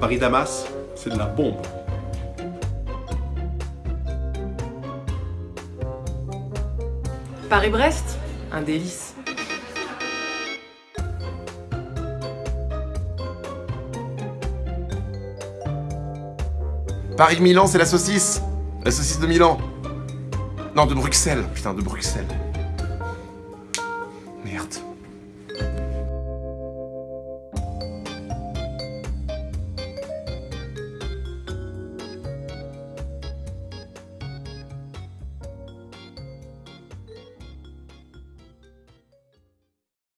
Paris-Damas, c'est de la bombe. Paris-Brest Un délice. Paris-Milan, c'est la saucisse La saucisse de Milan Non, de Bruxelles Putain, de Bruxelles. Merde.